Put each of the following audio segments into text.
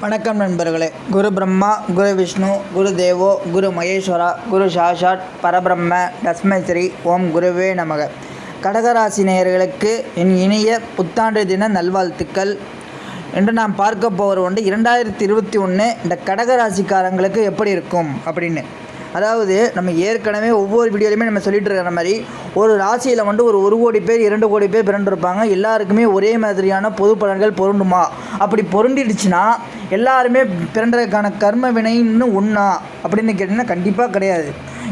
வணக்கம் நண்பர்களே. குரு பிரம்மா குரு விஷ்ணு குரு தேவோ குரு மகேஸ்வரா குரு சாஷாட் பரபிரம்ம தஸ்மை ஸ்ரீ ஓம் குருவே நமக. கடகராசி நேயர்களுக்கு என் இனிய புத்தாண்டு தின நல்வாழ்த்துக்கள். என்று நாம் பார்க்க போகிற ஒன்று இரண்டாயிரத்தி இருபத்தி ஒன்று இந்த கடகராசிக்காரங்களுக்கு எப்படி இருக்கும் அப்படின்னு. அதாவது நம்ம ஏற்கனவே ஒவ்வொரு வீடியோலையுமே நம்ம சொல்லிட்டு இருக்கிற மாதிரி ஒரு ராசியில் வந்து ஒரு ஒரு கோடி பேர் இரண்டு கோடி பேர் பிறண்டிருப்பாங்க எல்லாருக்குமே ஒரே மாதிரியான பொது பலன்கள் பொருண்டுமா அப்படி பொருண்டிடுச்சுன்னா எல்லாருமே பிறன்றதுக்கான கர்ம வினைன்னு ஒன்றா அப்படின்னு கேட்டிங்கன்னா கண்டிப்பாக கிடையாது.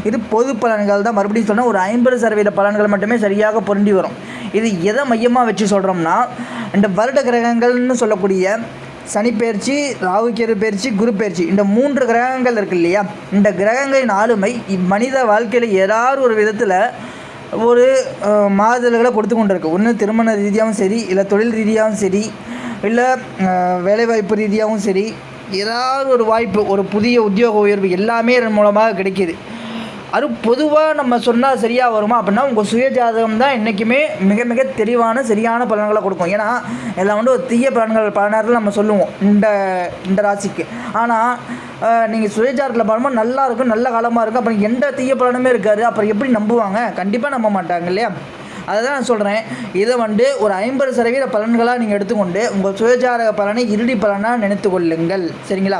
இது பொது பலன்கள் தான். மறுபடியும் சொன்னால் ஒரு ஐம்பது சதவீத பலன்கள் மட்டுமே சரியாக புரண்டி வரும். இது எதை மையமாக வச்சு சொல்கிறோம்னா இந்த வருட கிரகங்கள்னு சொல்லக்கூடிய சனி பயிற்சி பயிற்சி குரு பயிற்சி இந்த மூன்று கிரகங்கள் இருக்கு இல்லையா? இந்த கிரகங்களின் ஆளுமை மனித வாழ்க்கையில் ஏதாவது ஒரு விதத்தில் ஒரு மாறுதல்களை கொடுத்து கொண்டிருக்கு. ஒன்று திருமண ரீதியாகவும் சரி இல்லை தொழில் ரீதியாகவும் சரி இல்லை வேலைவாய்ப்பு ரீதியாகவும் சரி ஏதாவது ஒரு வாய்ப்பு ஒரு புதிய உத்தியோக உயர்வு எல்லாமே இதன் மூலமாக கிடைக்கிது. அது பொதுவாக நம்ம சொன்னால் சரியாக வருமா அப்படின்னா உங்கள் சுய ஜாதகம் தான் என்றைக்குமே மிக மிக தெளிவான சரியான பலன்களை கொடுக்கும். ஏன்னா எல்லாம் வந்து ஒரு தீய பலன்கள் பல நேரத்தில் நம்ம சொல்லுவோம் இந்த இந்த ராசிக்கு. ஆனால் நீங்கள் சுய ஜாதகத்தில் நல்லா இருக்கும் நல்ல காலமாக இருக்கும் அப்புறம் எந்த தீய பலனுமே இருக்காது அப்புறம் எப்படி நம்புவாங்க? கண்டிப்பாக நம்ப மாட்டாங்க இல்லையா? அதை தான் நான் சொல்கிறேன் இதை வந்து ஒரு ஐம்பது சதவீத பலன்களாக நீங்கள் எடுத்துக்கொண்டு உங்கள் சுயஜாதக பலனை இறுதி பலனாக நினைத்து கொள்ளுங்கள். சரிங்களா?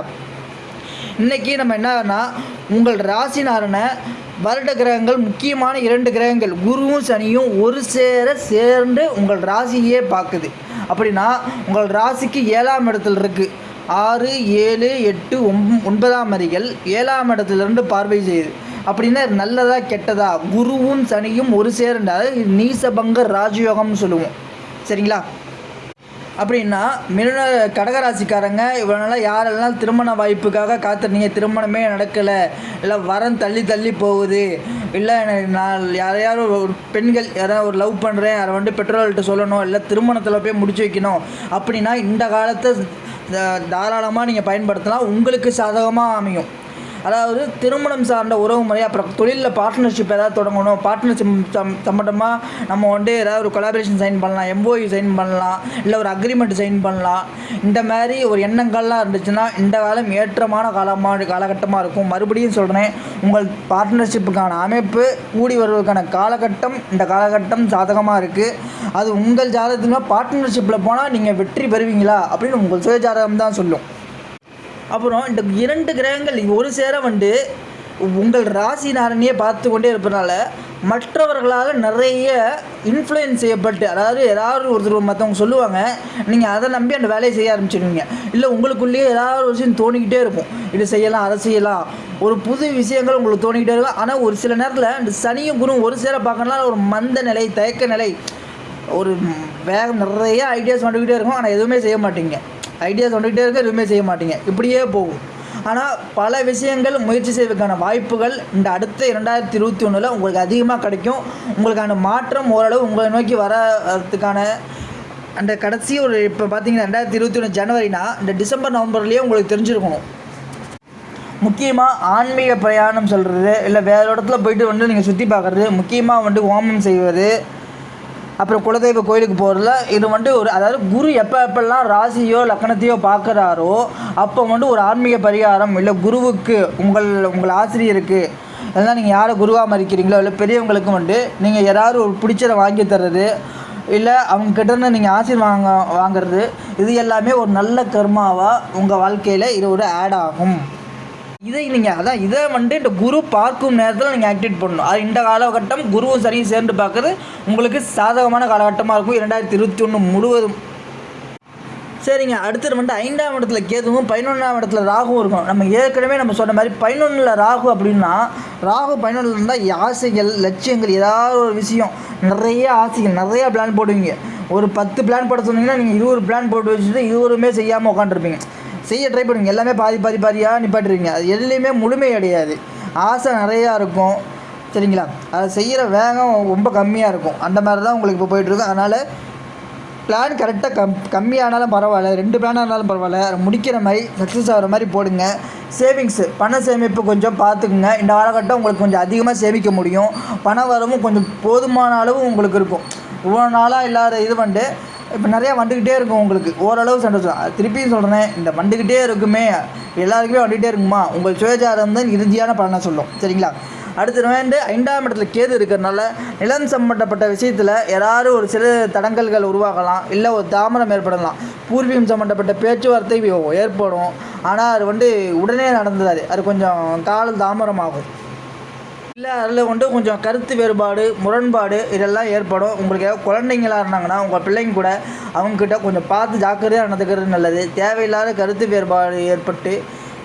இன்றைக்கி நம்ம என்னன்னா உங்கள் ராசினாரன வருட கிரகங்கள் முக்கியமான இரண்டு கிரகங்கள் குருவும் சனியும் ஒரு சேர சேர்ந்து உங்கள் ராசியே பார்க்குது. அப்படின்னா உங்கள் ராசிக்கு ஏழாம் இடத்துல இருக்குது ஆறு ஏழு எட்டு ஒம் ஒன்பதாம் அறிகள் ஏழாம் இடத்துலேருந்து பார்வை செய்யுது. அப்படின்னா நல்லதா கெட்டதா? குருவும் சனியும் ஒரு சேர்ந்தால் நீசபங்க ராஜயோகம்னு சொல்லுவோம். சரிங்களா? அப்படின்னா மிருன கடகராசிக்காரங்க இவ்வளோ நாளாக யாரெல்லாம் திருமண வாய்ப்புக்காக காத்திருந்தீங்க? திருமணமே நடக்கலை. இல்லை வரம் தள்ளி தள்ளி போகுது. இல்லை எனக்கு நான் யாரையாவது ஒரு பெண்கள் யாராவது ஒரு லவ் பண்ணுறேன் யாரை வந்து பெற்றோர்கள்ட்ட சொல்லணும் இல்லை திருமணத்தில் போய் முடிச்சு வைக்கணும். அப்படின்னா இந்த காலத்தை தாராளமாக நீங்கள் பயன்படுத்தலாம். உங்களுக்கு சாதகமாக அமையும். அதாவது திருமணம் சார்ந்த உறவு முறை அப்புறம் தொழிலில் பார்ட்னர்ஷிப் ஏதாவது தொடங்கணும். பார்ட்னர்ஷிப் சம் சம்மந்தமாக நம்ம வந்து ஏதாவது ஒரு கொலாபரேஷன் சைன் பண்ணலாம் எம்ஓஇ சைன் பண்ணலாம் இல்லை ஒரு அக்ரிமெண்ட் சைன் பண்ணலாம். இந்த மாதிரி ஒரு எண்ணங்கள்லாம் இருந்துச்சுன்னா இந்த காலம் ஏற்றமான காலமாக காலகட்டமாக இருக்கும். மறுபடியும் சொல்கிறேன் உங்கள் பார்ட்னர்ஷிப்புக்கான அமைப்பு கூடி வருவதற்கான காலகட்டம் இந்த காலகட்டம் சாதகமாக இருக்குது அது உங்கள் ஜாதகத்தில் பார்ட்னர்ஷிப்பில் போனால் நீங்கள் வெற்றி பெறுவீங்களா? அப்படின்னு உங்கள் சுயஜாதகம் தான் சொல்லும். அப்புறம் இந்த இரண்டு கிரகங்கள் ஒரு சேர வந்து உங்கள் ராசி நாரணியை பார்த்து கொண்டே இருப்பதனால மற்றவர்களால் நிறைய இன்ஃப்ளூயன்ஸ் செய்யப்பட்டு அதாவது ஏதாவது ஒருத்தர் மற்றவங்க சொல்லுவாங்க நீங்கள் அதை நம்பி அந்த வேலையை செய்ய ஆரம்பிச்சிடுவீங்க இல்லை உங்களுக்குள்ளேயே ஏதாவது ஒரு விஷயம் தோணிக்கிட்டே இருக்கும். இது செய்யலாம் அதை செய்யலாம். ஒரு புது விஷயங்கள் உங்களுக்கு தோணிக்கிட்டே இருக்கும். ஆனால் ஒரு சில நேரத்தில் இந்த சனியும் குரு ஒரு சேர பார்க்கறதுனால ஒரு மந்த நிலை தயக்க நிலை ஒரு வேகம் நிறைய ஐடியாஸ் வந்துக்கிட்டே இருக்கும். ஆனால் எதுவுமே செய்ய மாட்டீங்க. ஐடியாஸ் வந்துக்கிட்டே இருக்க எதுவுமே செய்ய மாட்டீங்க. இப்படியே போகும். ஆனால் பல விஷயங்கள் முயற்சி செய்வதற்கான வாய்ப்புகள் இந்த அடுத்த இரண்டாயிரத்தி இருபத்தி ஒன்றில் உங்களுக்கு அதிகமாக கிடைக்கும். உங்களுக்கான மாற்றம் ஓரளவு உங்களை நோக்கி வரதுக்கான அந்த கடைசி ஒரு இப்போ பார்த்தீங்கன்னா ரெண்டாயிரத்தி இருபத்தி ஒன்று ஜனவரினா இந்த டிசம்பர் நவம்பர்லேயே உங்களுக்கு தெரிஞ்சிருக்கணும். முக்கியமாக ஆன்மீக பிரயாணம் சொல்கிறது இல்லை வேறு இடத்துல போயிட்டு வந்து நீங்கள் சுற்றி பார்க்குறது முக்கியமாக வந்து ஹோமம் செய்வது அப்புறம் குலதெய்வ கோயிலுக்கு போகிறதுல இது வந்து ஒரு அதாவது குரு எப்போ எப்பெல்லாம் ராசியோ லக்கணத்தையோ பார்க்குறாரோ அப்போ வந்து ஒரு ஆன்மீக பரிகாரம் இல்லை குருவுக்கு உங்கள் உங்கள் ஆசிரியருக்கு இல்லைனா நீங்கள் யாரை குருவாக மதிக்கிறீங்களோ இல்லை பெரியவங்களுக்கு வந்து நீங்கள் யாராவது ஒரு பிடிச்சதை வாங்கி தர்றது இல்லை அவங்க கிட்டேருந்து நீங்கள் ஆசீர் வாங்க வாங்கிறது இது எல்லாமே ஒரு நல்ல கர்மாவாக உங்கள் வாழ்க்கையில் இது ஒரு ஆட் ஆகும். இதை நீங்கள் அதான் இதை வந்து இந்த குரு பார்க்கும் நேரத்தில் நீங்கள் ஆக்டிவேட் பண்ணணும். அது இந்த காலகட்டம் குருவும் சரியும் சேர்ந்து பார்க்குறது உங்களுக்கு சாதகமான காலகட்டமாக இருக்கும். இரண்டாயிரத்தி இருபத்தி ஒன்று முழுவதும். சரிங்க அடுத்தது வந்து ஐந்தாம் இடத்துல கேதுவும் பதினொன்றாம் இடத்துல ராகுவும் இருக்கும் நம்ம ஏற்கனவே நம்ம சொன்ன மாதிரி பதினொன்றில் ராகு அப்படின்னா ராகு பதினொன்றில் இருந்தால் ஆசைகள் லட்சியங்கள் ஏதாவது ஒரு விஷயம். நிறைய ஆசைகள் நிறைய பிளான் போடுவீங்க. ஒரு பத்து பிளான் போட சொன்னீங்கன்னா நீங்கள் இருபது பிளான் போட்டு வச்சுட்டு இருவருமே செய்யாமல் உட்காந்துருப்பீங்க செய்ய ட்ரை பண்ணுவீங்க. எல்லாமே பாதி பாதி பாதியாக நிப்பாட்டுருவீங்க அது எதுலேயுமே முழுமை அடையாது. ஆசை நிறையா இருக்கும். சரிங்களா? அதை செய்கிற வேகம் ரொம்ப கம்மியாக இருக்கும். அந்த மாதிரி தான் உங்களுக்கு இப்போ போயிட்டுருக்கு அதனால் பிளான் கரெக்டாக கம் கம்மியானாலும் பரவாயில்ல. ரெண்டு பிளானாக இருந்தாலும் பரவாயில்ல. அதை முடிக்கிற மாதிரி சக்ஸஸ் ஆகிற மாதிரி போடுங்க. சேவிங்ஸு பண சேமிப்பு கொஞ்சம் பார்த்துக்குங்க. இந்த காலகட்டம் உங்களுக்கு கொஞ்சம் அதிகமாக சேமிக்க முடியும். பண வரவும் கொஞ்சம் போதுமான அளவு உங்களுக்கு இருக்கும். இவ்வளோ நாளாக இல்லாத இது வந்து இப்போ நிறையா வந்துக்கிட்டே இருக்கும் உங்களுக்கு. ஓரளவு சந்தோஷம். திருப்பியும் சொல்கிறேன் இந்த வந்துக்கிட்டே இருக்குமே எல்லாருக்குமே வந்துக்கிட்டே இருக்குமா? உங்கள் சுயஜாதகம் தான் இறுதியான பலனை சொல்லும். சரிங்களா? அடுத்து வந்து ஐந்தாம் இடத்துல கேது இருக்கிறனால நிலம் சம்மந்தப்பட்ட விஷயத்தில் யாராவது ஒரு சில தடங்கல்கள் உருவாகலாம் இல்லை ஒரு தாமதம் ஏற்படலாம். பூர்வீகம் சம்மந்தப்பட்ட பேச்சுவார்த்தை ஏற்படும். ஆனால் அது வந்து உடனே நடந்தது அது கொஞ்சம் கால தாமதமாகும். இல்லை அதில் வந்து கொஞ்சம் கருத்து வேறுபாடு முரண்பாடு இதெல்லாம் ஏற்படும். உங்களுக்கு ஏதாவது குழந்தைங்களா இருந்தாங்கன்னா உங்கள் பிள்ளைங்க கூட அவங்கக்கிட்ட கொஞ்சம் பார்த்து ஜாக்கிரதையாக நடந்துக்கிறது நல்லது. தேவையில்லாத கருத்து வேறுபாடு ஏற்பட்டு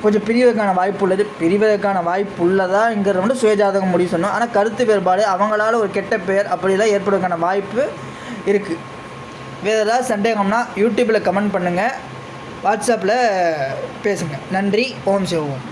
கொஞ்சம் பிரிவதற்கான வாய்ப்பு உள்ளது. பிரிவதற்கான வாய்ப்பு உள்ளதாங்கிறது வந்து சுயஜாதகம் முடிவு சொன்னோம். ஆனால் கருத்து வேறுபாடு அவங்களால ஒரு கெட்ட பெயர் அப்படிலாம் ஏற்படுவதற்கான வாய்ப்பு இருக்குது வேறு ஏதாவது சந்தேகம்னா யூடியூப்பில் கமெண்ட் பண்ணுங்கள் வாட்ஸ்அப்பில் பேசுங்கள் நன்றி. ஓம் சிவம்